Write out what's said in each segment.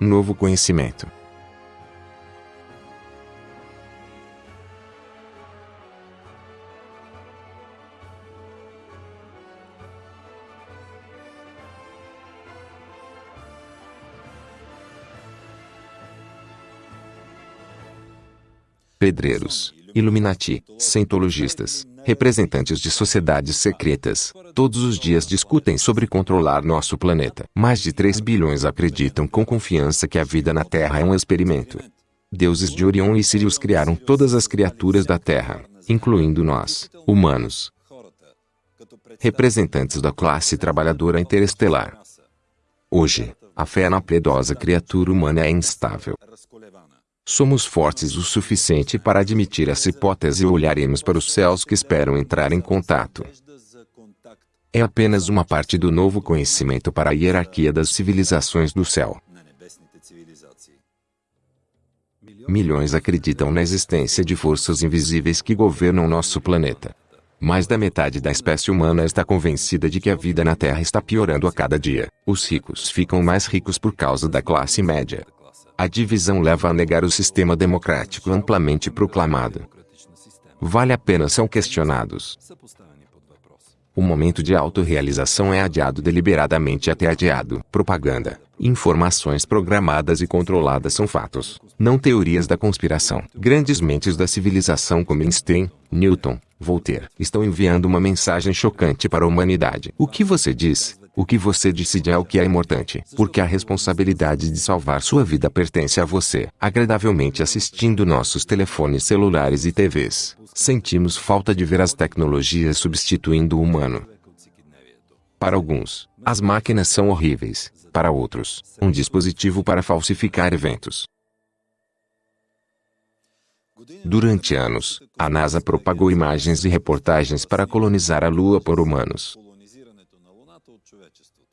Novo conhecimento. pedreiros, Illuminati, cientologistas, representantes de sociedades secretas, todos os dias discutem sobre controlar nosso planeta. Mais de 3 bilhões acreditam com confiança que a vida na Terra é um experimento. Deuses de Orion e Sirius criaram todas as criaturas da Terra, incluindo nós, humanos. Representantes da classe trabalhadora interestelar. Hoje, a fé na piedosa criatura humana é instável. Somos fortes o suficiente para admitir essa hipótese e olharemos para os céus que esperam entrar em contato. É apenas uma parte do novo conhecimento para a hierarquia das civilizações do céu. Milhões acreditam na existência de forças invisíveis que governam nosso planeta. Mais da metade da espécie humana está convencida de que a vida na Terra está piorando a cada dia. Os ricos ficam mais ricos por causa da classe média. A divisão leva a negar o sistema democrático amplamente proclamado. Vale a pena são questionados. O momento de autorrealização é adiado deliberadamente até adiado. Propaganda. Informações programadas e controladas são fatos, não teorias da conspiração. Grandes mentes da civilização como Einstein, Newton, Voltaire, estão enviando uma mensagem chocante para a humanidade. O que você diz? O que você decide é o que é importante, porque a responsabilidade de salvar sua vida pertence a você. Agradavelmente assistindo nossos telefones celulares e TVs, sentimos falta de ver as tecnologias substituindo o humano. Para alguns, as máquinas são horríveis. Para outros, um dispositivo para falsificar eventos. Durante anos, a NASA propagou imagens e reportagens para colonizar a Lua por humanos.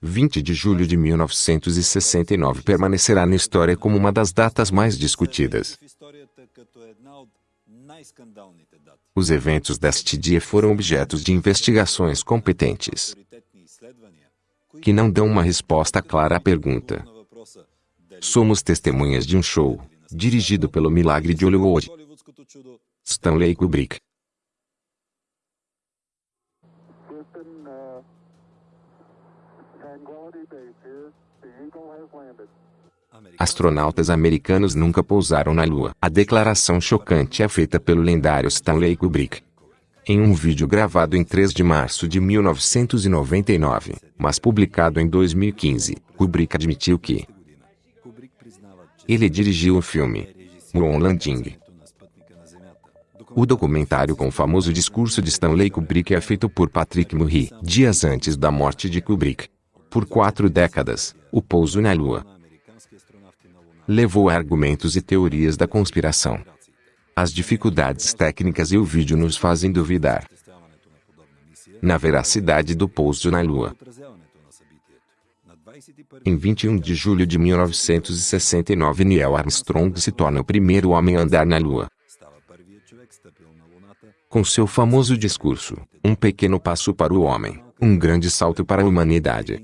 20 de julho de 1969 permanecerá na história como uma das datas mais discutidas. Os eventos deste dia foram objetos de investigações competentes que não dão uma resposta clara à pergunta. Somos testemunhas de um show, dirigido pelo milagre de Hollywood. Stanley Kubrick Astronautas americanos nunca pousaram na Lua. A declaração chocante é feita pelo lendário Stanley Kubrick. Em um vídeo gravado em 3 de março de 1999, mas publicado em 2015, Kubrick admitiu que ele dirigiu o filme Moon Landing. O documentário com o famoso discurso de Stanley Kubrick é feito por Patrick Murray, dias antes da morte de Kubrick. Por quatro décadas, o pouso na Lua levou a argumentos e teorias da conspiração. As dificuldades técnicas e o vídeo nos fazem duvidar na veracidade do pouso na Lua. Em 21 de julho de 1969 Neil Armstrong se torna o primeiro homem a andar na Lua. Com seu famoso discurso, um pequeno passo para o homem, um grande salto para a humanidade.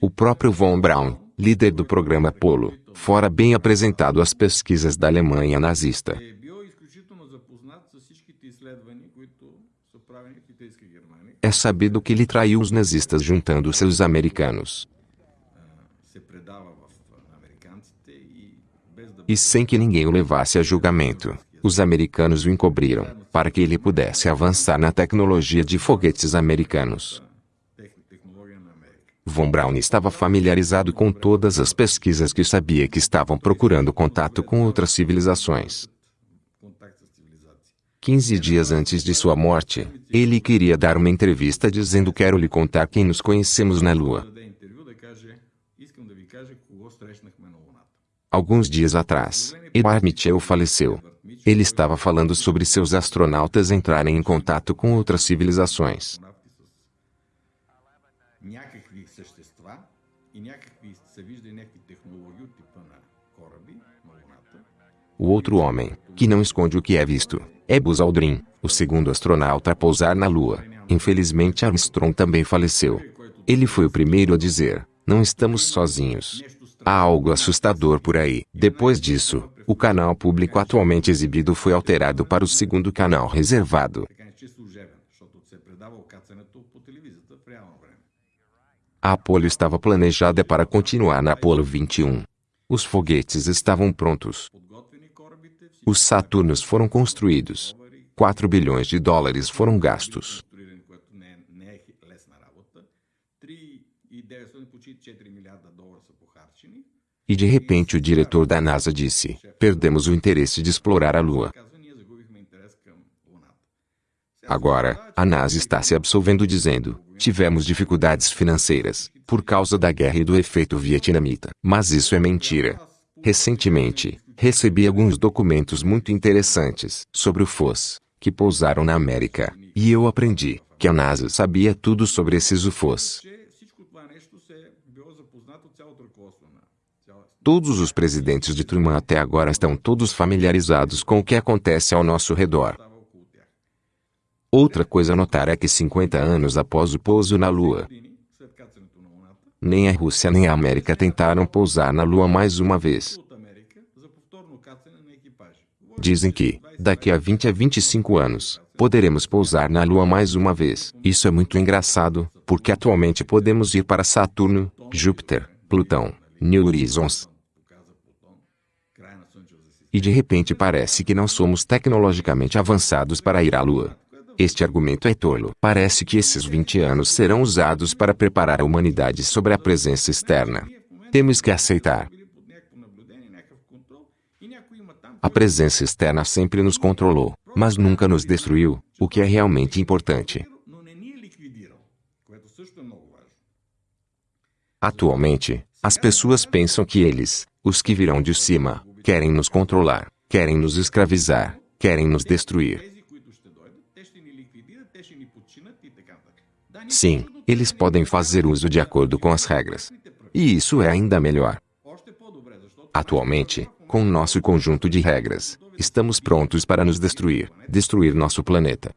O próprio von Braun, líder do programa Apollo, fora bem apresentado às pesquisas da Alemanha nazista. É sabido que ele traiu os nazistas juntando seus americanos. E sem que ninguém o levasse a julgamento, os americanos o encobriram, para que ele pudesse avançar na tecnologia de foguetes americanos. Von Braun estava familiarizado com todas as pesquisas que sabia que estavam procurando contato com outras civilizações. Quinze dias antes de sua morte, ele queria dar uma entrevista dizendo quero lhe contar quem nos conhecemos na Lua. Alguns dias atrás, Edward Mitchell faleceu. Ele estava falando sobre seus astronautas entrarem em contato com outras civilizações. O outro homem, que não esconde o que é visto, é Buzz Aldrin, o segundo astronauta a pousar na Lua. Infelizmente Armstrong também faleceu. Ele foi o primeiro a dizer, não estamos sozinhos. Há algo assustador por aí. Depois disso, o canal público atualmente exibido foi alterado para o segundo canal reservado. A Apollo estava planejada para continuar na Apollo 21. Os foguetes estavam prontos. Os Saturnos foram construídos. 4 bilhões de dólares foram gastos. E de repente o diretor da NASA disse: Perdemos o interesse de explorar a Lua. Agora, a NASA está se absolvendo dizendo: Tivemos dificuldades financeiras por causa da guerra e do efeito vietnamita. Mas isso é mentira. Recentemente, recebi alguns documentos muito interessantes sobre o FOS, que pousaram na América, e eu aprendi que a NASA sabia tudo sobre esses UFOs. Todos os presidentes de Truman até agora estão todos familiarizados com o que acontece ao nosso redor. Outra coisa a notar é que 50 anos após o pouso na Lua, nem a Rússia nem a América tentaram pousar na Lua mais uma vez. Dizem que, daqui a 20 a 25 anos, poderemos pousar na Lua mais uma vez. Isso é muito engraçado, porque atualmente podemos ir para Saturno, Júpiter, Plutão, New Horizons. E de repente parece que não somos tecnologicamente avançados para ir à Lua. Este argumento é tolo. Parece que esses 20 anos serão usados para preparar a humanidade sobre a presença externa. Temos que aceitar a presença externa sempre nos controlou, mas nunca nos destruiu, o que é realmente importante. Atualmente, as pessoas pensam que eles, os que virão de cima, querem nos controlar, querem nos escravizar, querem nos destruir. Sim, eles podem fazer uso de acordo com as regras. E isso é ainda melhor. Atualmente, com nosso conjunto de regras, estamos prontos para nos destruir, destruir nosso planeta.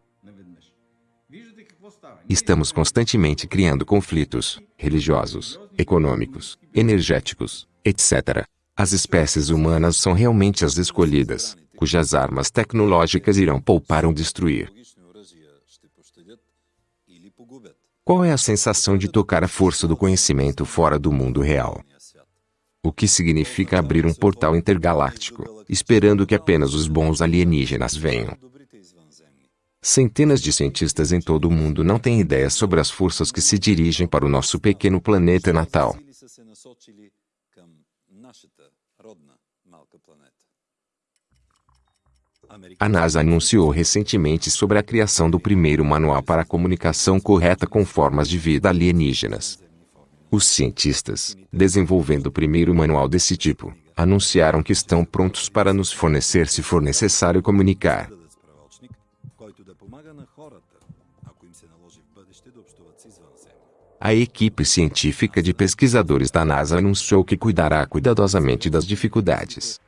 Estamos constantemente criando conflitos religiosos, econômicos, energéticos, etc. As espécies humanas são realmente as escolhidas, cujas armas tecnológicas irão poupar ou destruir. Qual é a sensação de tocar a força do conhecimento fora do mundo real? o que significa abrir um portal intergaláctico, esperando que apenas os bons alienígenas venham. Centenas de cientistas em todo o mundo não têm ideia sobre as forças que se dirigem para o nosso pequeno planeta natal. A NASA anunciou recentemente sobre a criação do primeiro manual para a comunicação correta com formas de vida alienígenas. Os cientistas, desenvolvendo o primeiro manual desse tipo, anunciaram que estão prontos para nos fornecer se for necessário comunicar. A equipe científica de pesquisadores da NASA anunciou que cuidará cuidadosamente das dificuldades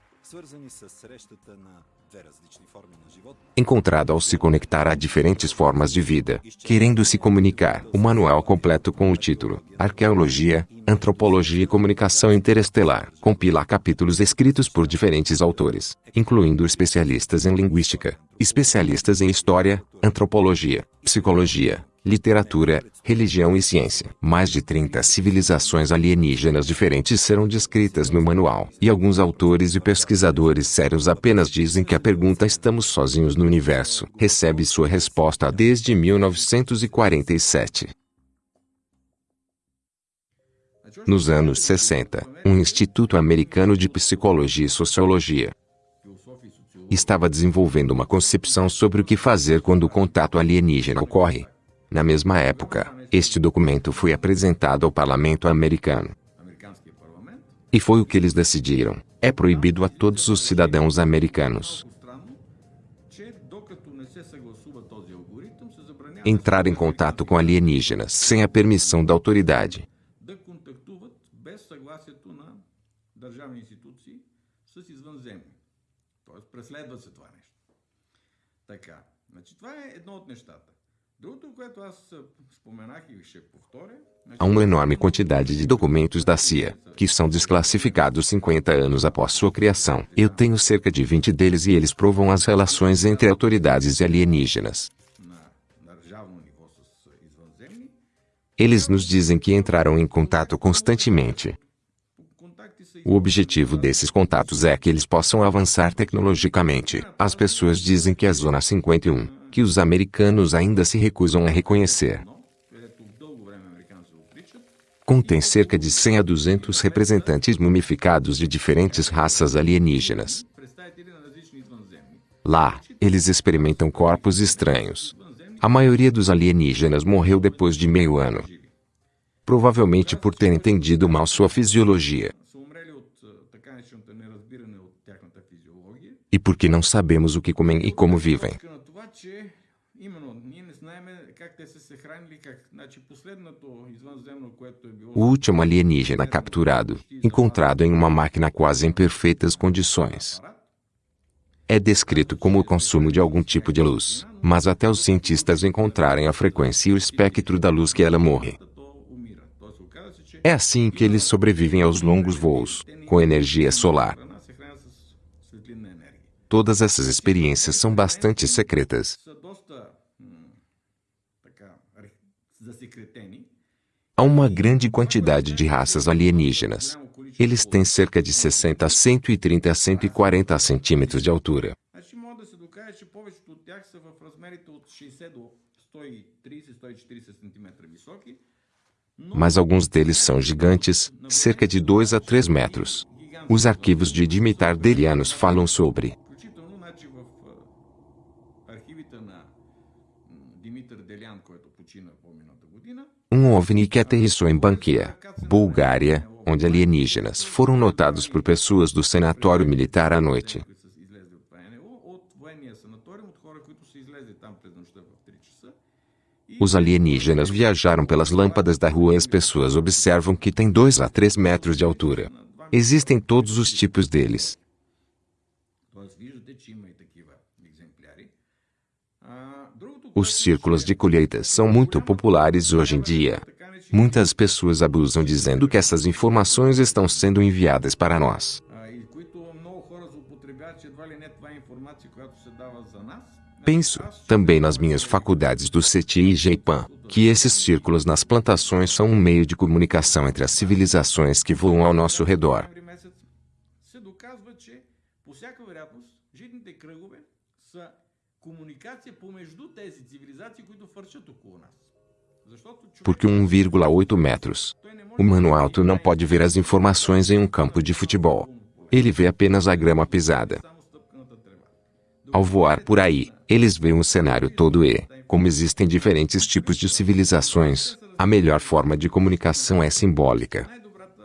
encontrado ao se conectar a diferentes formas de vida, querendo se comunicar. O manual completo com o título Arqueologia, Antropologia e Comunicação Interestelar compila capítulos escritos por diferentes autores, incluindo especialistas em linguística, especialistas em história, antropologia, psicologia, literatura, religião e ciência. Mais de 30 civilizações alienígenas diferentes serão descritas no manual. E alguns autores e pesquisadores sérios apenas dizem que a pergunta estamos sozinhos no universo recebe sua resposta desde 1947. Nos anos 60, um instituto americano de psicologia e sociologia estava desenvolvendo uma concepção sobre o que fazer quando o contato alienígena ocorre. Na mesma época, este documento foi apresentado ao parlamento americano. американския парламент E foi o que eles decidiram. É proibido a todos os cidadãos americanos Странно, че докато не се съгласува този алгоритъм, се забранява entrar em contato com alienígenas sem a permissão da autoridade. да контактуват без съгласието на държавни институции с извънземни. Тоест, преследва се това нещо. Така. Значи, това е едно от нещата. Há uma enorme quantidade de documentos da CIA, que são desclassificados 50 anos após sua criação. Eu tenho cerca de 20 deles e eles provam as relações entre autoridades e alienígenas. Eles nos dizem que entraram em contato constantemente. O objetivo desses contatos é que eles possam avançar tecnologicamente. As pessoas dizem que a Zona 51 que os americanos ainda se recusam a reconhecer. Contém cerca de 100 a 200 representantes mumificados de diferentes raças alienígenas. Lá, eles experimentam corpos estranhos. A maioria dos alienígenas morreu depois de meio ano, provavelmente por ter entendido mal sua fisiologia. E porque não sabemos o que comem e como vivem Точка на това, че именно ние не знаем как те са се хранили, как. Значи последното извънземно, което е било... O último alienígena capturado, encontrado em uma máquina quase em perfeitas condições, апарат, é descrito como o consumo de algum tipo de luz, mas até os cientistas encontrarem a frequência e o espectro da luz que ela morre. то умира. Тоест оказа се, че É assim que eles sobrevivem aos longos voos, com energia solar. Todas essas experiências são bastante secretas. Há uma grande quantidade de raças alienígenas. Eles têm cerca de 60 a 130 a 140 centímetros de altura. Mas alguns deles são gigantes, cerca de 2 a 3 metros. Os arquivos de Dimitar Delianos falam sobre um OVNI que aterrissou em Banquia, Bulgária, onde alienígenas foram notados por pessoas do sanatório militar à noite. Os alienígenas viajaram pelas lâmpadas da rua e as pessoas observam que tem 2 a 3 metros de altura. Existem todos os tipos deles. Os círculos de colheita são muito populares hoje em dia. Muitas pessoas abusam dizendo que essas informações estão sendo enviadas para nós. Penso, também nas minhas faculdades do CETI e JPAN, que esses círculos nas plantações são um meio de comunicação entre as civilizações que voam ao nosso redor. комуникация помежду тези цивилизации, които фърчат около нас. Защото човек, Porque 1,8 metros. той не може Humano alto não pode ver as informações em um campo de futebol. Ele vê apenas a grama pisada. само стъпканата трева. Ao voar por aí, eles veem o cenário todo e, como existem diferentes tipos de civilizações, a melhor forma de comunicação é simbólica. Най-добрата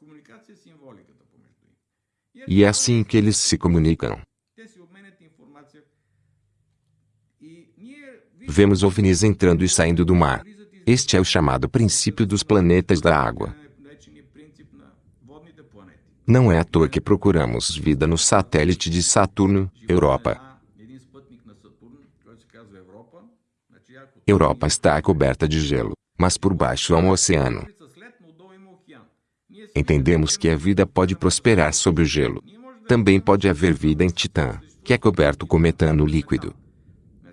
комуникация е символиката помежду им. E é assim que eles se comunicam. vemos ovnis entrando e saindo do mar. Este é o chamado princípio dos planetas da água. Não é à toa que procuramos vida no satélite de Saturno, Europa. Europa está coberta de gelo, mas por baixo há um oceano. Entendemos que a vida pode prosperar sob o gelo. Também pode haver vida em Titã, que é coberto com metano líquido.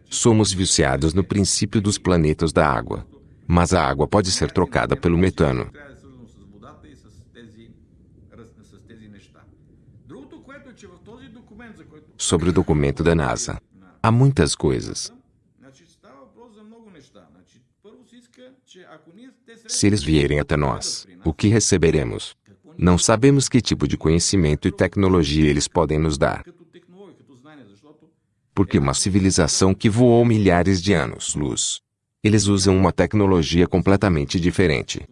Somos viciados no princípio dos planetas da água. Mas a água pode ser trocada pelo metano. Sobre o documento da NASA. Há muitas coisas. Se eles vierem até nós, o que receberemos? Não sabemos que tipo de conhecimento e tecnologia eles podem nos dar porque uma civilização que voou milhares de anos-luz. Eles usam uma tecnologia completamente diferente.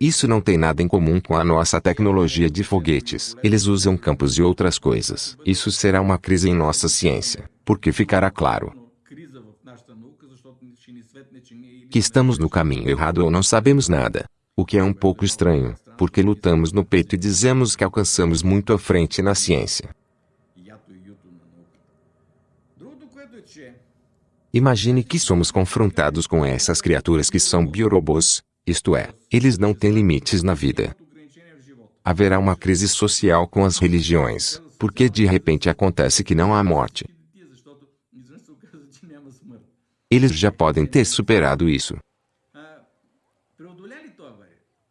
Isso não tem nada em comum com a nossa tecnologia de foguetes. Eles usam campos e outras coisas. Isso será uma crise em nossa ciência, porque ficará claro que estamos no caminho errado ou não sabemos nada, o que é um pouco estranho porque lutamos no peito e dizemos que alcançamos muito à frente na ciência. Imagine que somos confrontados com essas criaturas que são biorobôs, isto é, eles não têm limites na vida. Haverá uma crise social com as religiões, porque de repente acontece que não há morte. Eles já podem ter superado isso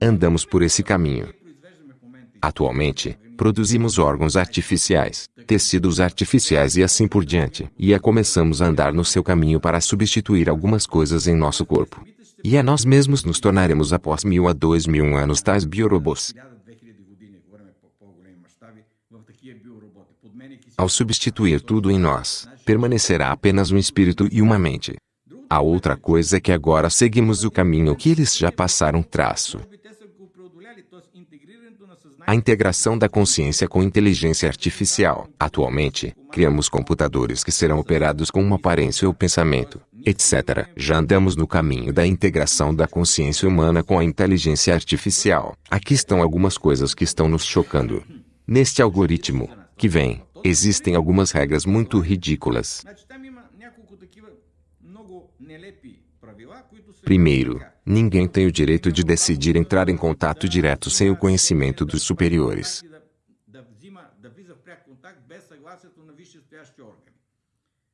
andamos por esse caminho. Atualmente, produzimos órgãos artificiais, tecidos artificiais e assim por diante, e a começamos a andar no seu caminho para substituir algumas coisas em nosso corpo. E a nós mesmos nos tornaremos após mil a dois mil anos tais biorobôs. Ao substituir tudo em nós, permanecerá apenas um espírito e uma mente. A outra coisa é que agora seguimos o caminho que eles já passaram traço a integração da consciência com inteligência artificial. Atualmente, criamos computadores que serão operados com uma aparência ou pensamento, etc. Já andamos no caminho da integração da consciência humana com a inteligência artificial. Aqui estão algumas coisas que estão nos chocando. Neste algoritmo, que vem, existem algumas regras muito ridículas. Primeiro, Ninguém tem o direito de decidir entrar em contato direto sem o conhecimento dos superiores.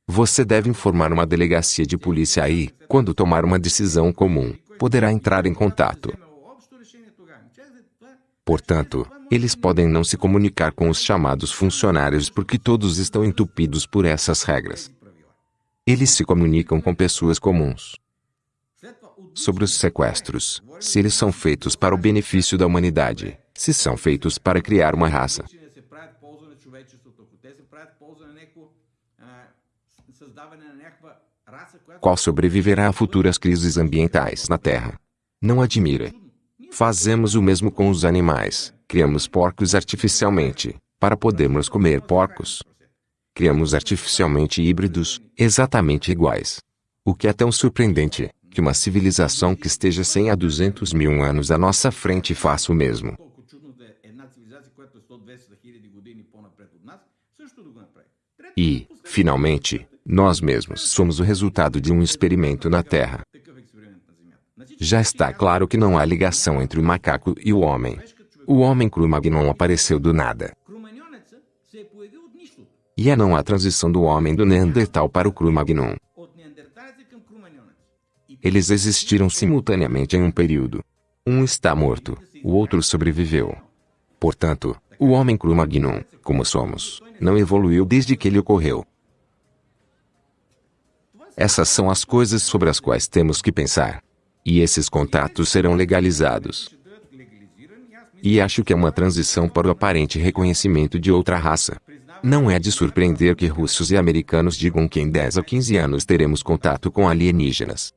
Você deve informar uma delegacia de polícia aí, quando tomar uma decisão comum, poderá entrar em contato. Portanto, eles podem não se comunicar com os chamados funcionários porque todos estão entupidos por essas regras. Eles se comunicam com pessoas comuns sobre os sequestros, se eles são feitos para o benefício da humanidade, se são feitos para criar uma raça. Qual sobreviverá a futuras crises ambientais na Terra? Não admira. Fazemos o mesmo com os animais. Criamos porcos artificialmente, para podermos comer porcos. Criamos artificialmente híbridos, exatamente iguais. O que é tão surpreendente que uma civilização que esteja 100 a 200 mil anos à nossa frente faça o mesmo. E, finalmente, nós mesmos somos o resultado de um experimento na Terra. Já está claro que não há ligação entre o macaco e o homem. O homem Cro-Magnon apareceu do nada. E é não a transição do homem do Neandertal para o Cro-Magnon. Eles existiram simultaneamente em um período. Um está morto, o outro sobreviveu. Portanto, o homem Cro-Magnon, como somos, não evoluiu desde que ele ocorreu. Essas são as coisas sobre as quais temos que pensar. E esses contatos serão legalizados. E acho que é uma transição para o aparente reconhecimento de outra raça. Não é de surpreender que russos e americanos digam que em 10 a 15 anos teremos contato com alienígenas.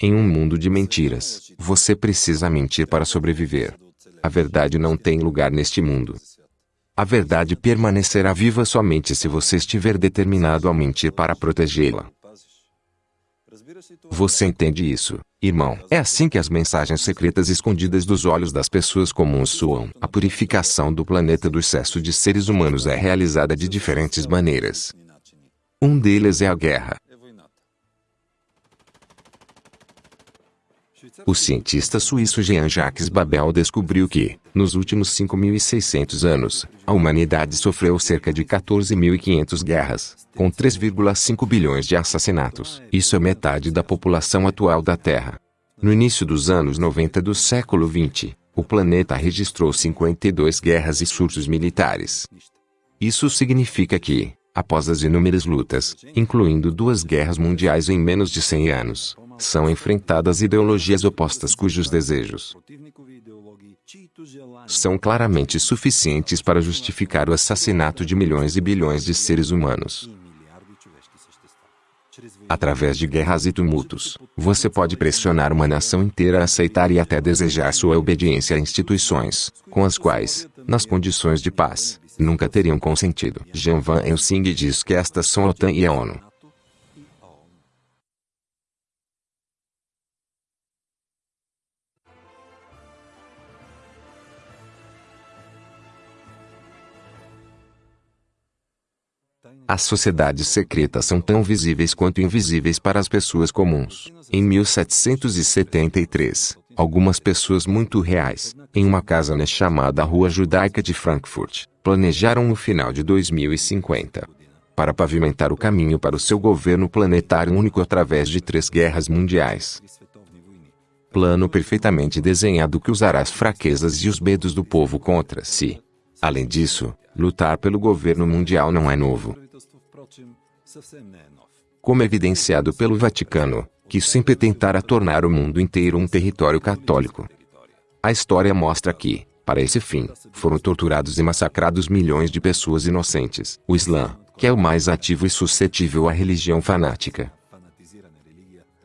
Em um mundo de mentiras, você precisa mentir para sobreviver. A verdade não tem lugar neste mundo. A verdade permanecerá viva somente se você estiver determinado a mentir para protegê-la. Você entende isso, irmão? É assim que as mensagens secretas escondidas dos olhos das pessoas comuns soam. A purificação do planeta do excesso de seres humanos é realizada de diferentes maneiras. Um deles é a guerra. O cientista suíço Jean-Jacques Babel descobriu que, nos últimos 5.600 anos, a humanidade sofreu cerca de 14.500 guerras, com 3,5 bilhões de assassinatos. Isso é metade da população atual da Terra. No início dos anos 90 do século XX, o planeta registrou 52 guerras e surtos militares. Isso significa que, após as inúmeras lutas, incluindo duas guerras mundiais em menos de 100 anos, são enfrentadas ideologias opostas cujos desejos são claramente suficientes para justificar o assassinato de milhões e bilhões de seres humanos. Através de guerras e tumultos, você pode pressionar uma nação inteira a aceitar e até desejar sua obediência a instituições, com as quais, nas condições de paz, nunca teriam consentido. Jean Van Helsing diz que estas são a OTAN e a ONU. As sociedades secretas são tão visíveis quanto invisíveis para as pessoas comuns. Em 1773, algumas pessoas muito reais, em uma casa na chamada Rua Judaica de Frankfurt, planejaram o final de 2050 para pavimentar o caminho para o seu governo planetário único através de três guerras mundiais. Plano perfeitamente desenhado que usará as fraquezas e os medos do povo contra si. Além disso, lutar pelo governo mundial não é novo. Como é evidenciado pelo Vaticano, que sempre tentara tornar o mundo inteiro um território católico. A história mostra que, para esse fim, foram torturados e massacrados milhões de pessoas inocentes. O Islã, que é o mais ativo e suscetível à religião fanática,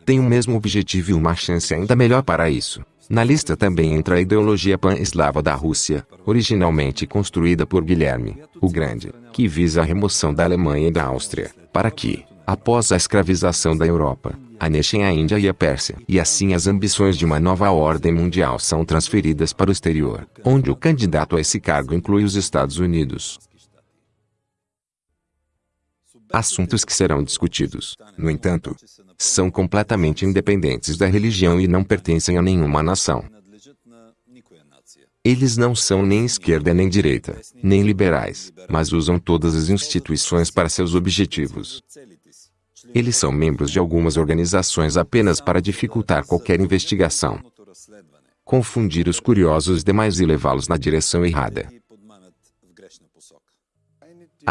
tem o mesmo objetivo e uma chance ainda melhor para isso. Na lista também entra a ideologia pan-eslava da Rússia, originalmente construída por Guilherme, o Grande, que visa a remoção da Alemanha e da Áustria, para que, após a escravização da Europa, anexem a Índia e a Pérsia. E assim as ambições de uma nova ordem mundial são transferidas para o exterior, onde o candidato a esse cargo inclui os Estados Unidos assuntos que serão discutidos, no entanto, são completamente independentes da religião e não pertencem a nenhuma nação. Eles não são nem esquerda nem direita, nem liberais, mas usam todas as instituições para seus objetivos. Eles são membros de algumas organizações apenas para dificultar qualquer investigação, confundir os curiosos demais e levá-los na direção errada.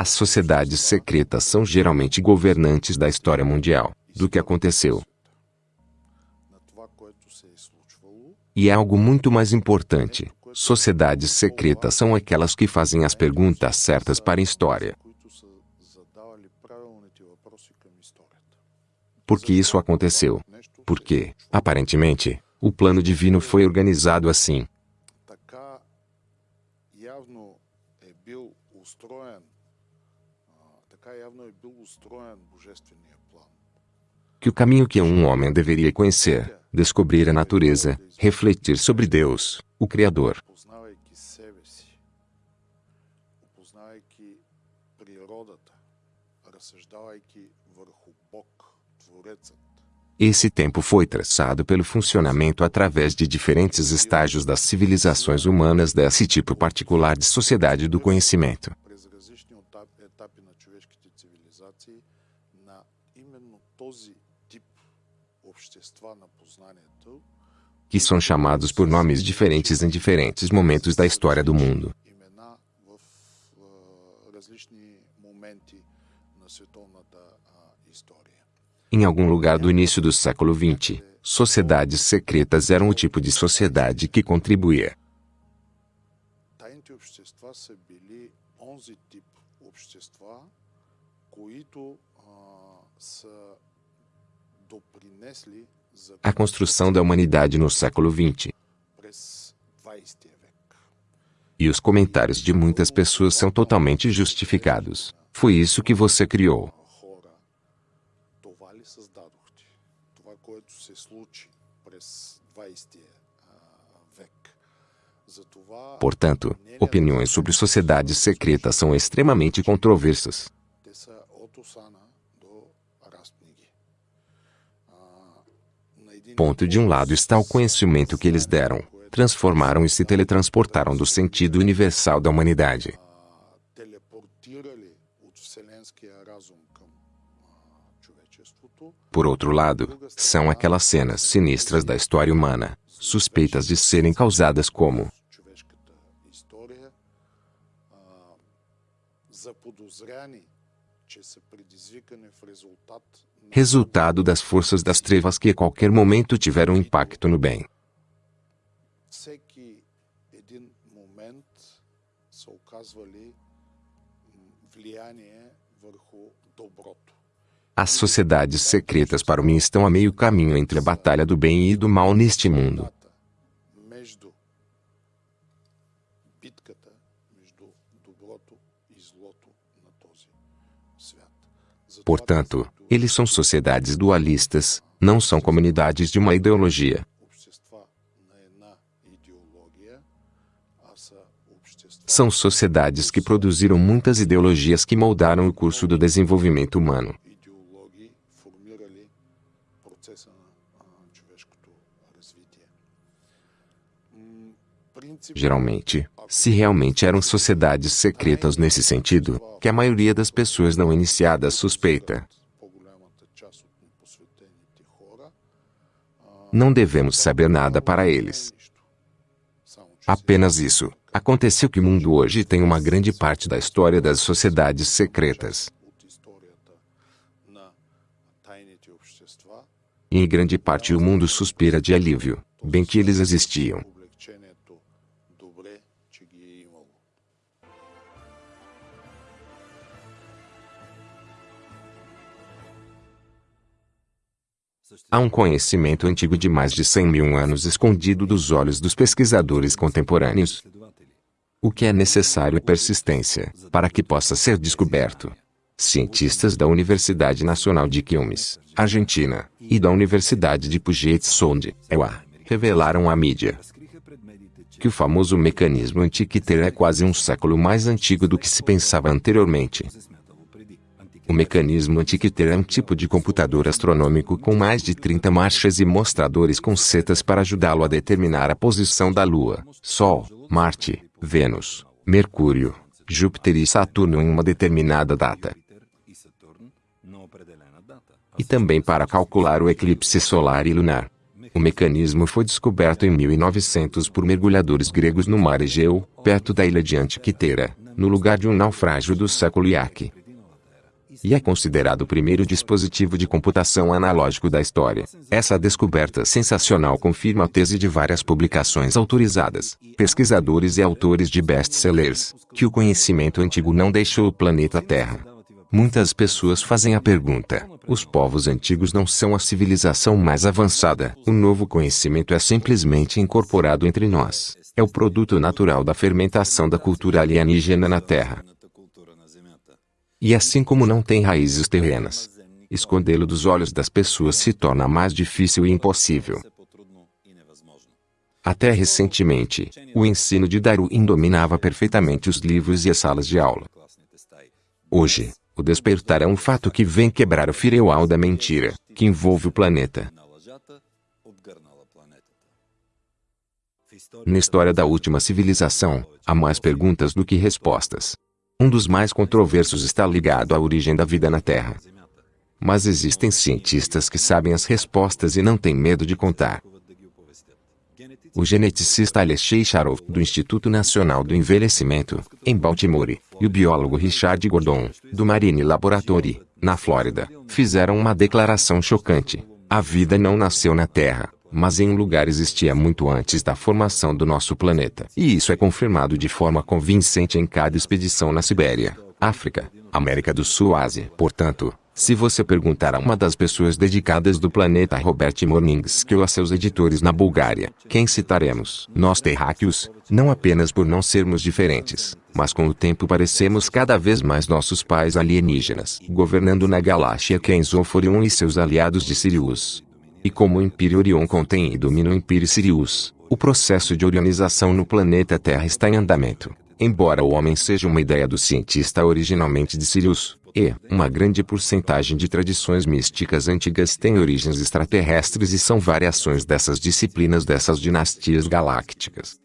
As sociedades secretas são geralmente governantes da história mundial, do que aconteceu. E é algo muito mais importante. Sociedades secretas são aquelas que fazem as perguntas certas para a história. Por que isso aconteceu? Porque, aparentemente, o plano divino foi organizado assim. Que o caminho que um homem deveria conhecer, descobrir a natureza, refletir sobre Deus, o Criador. Esse tempo foi traçado pelo funcionamento através de diferentes estágios das civilizações humanas desse tipo particular de sociedade do conhecimento цивилизации на именно този тип общества на познанието, que são chamados por nomes diferentes em diferentes momentos da história do mundo. имена в а, различни моменти на световната а, история. Em algum lugar do início do século XX, sociedades secretas eram o tipo de sociedade que contribuía, Тайните общества са били онзи тип общества, които а, са допринесли за a construção da humanidade no século XX. през 20 век. E os comentários de muitas pessoas são totalmente justificados. Foi isso que você criou. хора. Това ли създадохте? Това, което се случи през 20 а, век. Затова Portanto, opiniões sobre sociedades secretas são extremamente controversas. Ponto de um lado está o conhecimento que eles deram, transformaram e se teletransportaram do sentido universal da humanidade. Por outro lado, são aquelas cenas sinistras da história humana, suspeitas de serem causadas como resultado das forças das trevas que a qualquer momento tiveram impacto no bem. As sociedades secretas para mim estão a meio caminho entre a batalha do bem e do mal neste mundo. Portanto, eles são sociedades dualistas, não são comunidades de uma ideologia. São sociedades que produziram muitas ideologias que moldaram o curso do desenvolvimento humano. Geralmente, se realmente eram sociedades secretas nesse sentido, que a maioria das pessoas não iniciadas suspeita. Não devemos saber nada para eles. Apenas isso. Aconteceu que o mundo hoje tem uma grande parte da história das sociedades secretas. E em grande parte o mundo suspira de alívio, bem que eles existiam. Há um conhecimento antigo de mais de 100 mil anos escondido dos olhos dos pesquisadores contemporâneos. O que é necessário é persistência, para que possa ser descoberto. Cientistas da Universidade Nacional de Quilmes, Argentina, e da Universidade de Puget Sound, EUA, revelaram à mídia que o famoso mecanismo Antiquiter é quase um século mais antigo do que se pensava anteriormente. O mecanismo Antiquiter é um tipo de computador astronômico com mais de 30 marchas e mostradores com setas para ajudá-lo a determinar a posição da Lua, Sol, Marte, Vênus, Mercúrio, Júpiter e Saturno em uma determinada data. E também para calcular o eclipse solar e lunar. O mecanismo foi descoberto em 1900 por mergulhadores gregos no mar Egeu, perto da ilha de Antiquitera, no lugar de um naufrágio do século Iaque. E é considerado o primeiro dispositivo de computação analógico da história. Essa descoberta sensacional confirma a tese de várias publicações autorizadas, pesquisadores e autores de best-sellers, que o conhecimento antigo não deixou o planeta Terra. Muitas pessoas fazem a pergunta: os povos antigos não são a civilização mais avançada? O novo conhecimento é simplesmente incorporado entre nós. É o produto natural da fermentação da cultura alienígena na Terra. E assim como não tem raízes terrenas, escondê-lo dos olhos das pessoas se torna mais difícil e impossível. Até recentemente, o ensino de Darwin dominava perfeitamente os livros e as salas de aula. Hoje, o despertar é um fato que vem quebrar o firewall da mentira, que envolve o planeta. Na história da última civilização, há mais perguntas do que respostas. Um dos mais controversos está ligado à origem da vida na Terra. Mas existem cientistas que sabem as respostas e não têm medo de contar. O geneticista Alexei Charov, do Instituto Nacional do Envelhecimento, em Baltimore, e o biólogo Richard Gordon, do Marine Laboratory, na Flórida, fizeram uma declaração chocante. A vida não nasceu na Terra, mas em um lugar existia muito antes da formação do nosso planeta. E isso é confirmado de forma convincente em cada expedição na Sibéria, África, América do Sul Ásia. Portanto, se você perguntar a uma das pessoas dedicadas do planeta Robert Morningsky ou a seus editores na Bulgária, quem citaremos? Nós terráqueos, não apenas por não sermos diferentes, mas com o tempo parecemos cada vez mais nossos pais alienígenas, governando na galáxia Kenzoforion e seus aliados de Sirius. E como o Império Orion contém e domina o Império Sirius, o processo de orionização no planeta Terra está em andamento. Embora o homem seja uma ideia do cientista originalmente de Sirius, e uma grande porcentagem de tradições místicas antigas tem origens extraterrestres e são variações dessas disciplinas dessas dinastias galácticas.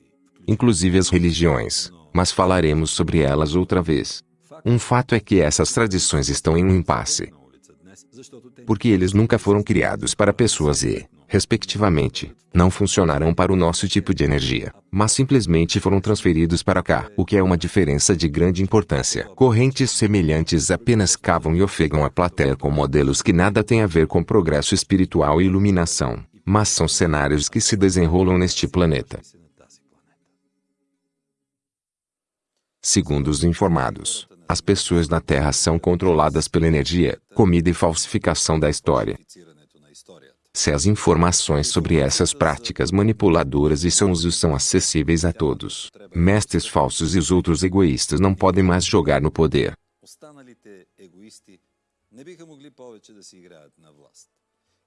Inclusive as religiões, mas falaremos sobre elas outra vez. Um fato é que essas tradições estão em um impasse. Porque eles nunca foram criados para pessoas e, respectivamente, não funcionarão para o nosso tipo de energia, mas simplesmente foram transferidos para cá, o que é uma diferença de grande importância. Correntes semelhantes apenas cavam e ofegam a plateia com modelos que nada têm a ver com progresso espiritual e iluminação, mas são cenários que se desenrolam neste planeta. Segundo os informados, as pessoas na Terra são controladas pela energia, comida e falsificação da história. Se as informações sobre essas práticas manipuladoras e seus usos são acessíveis a todos, mestres falsos e os outros egoístas não podem mais jogar no poder.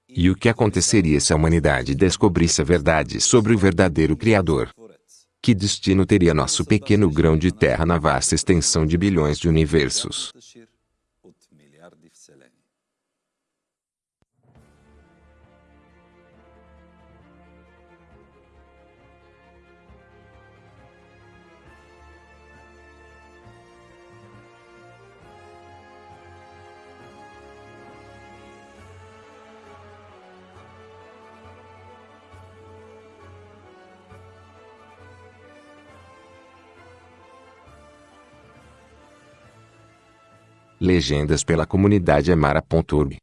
E o que aconteceria se a humanidade descobrisse a verdade sobre o verdadeiro Criador? Que destino teria nosso pequeno grão de terra na vasta extensão de bilhões de universos? Legendas pela comunidade Amara.org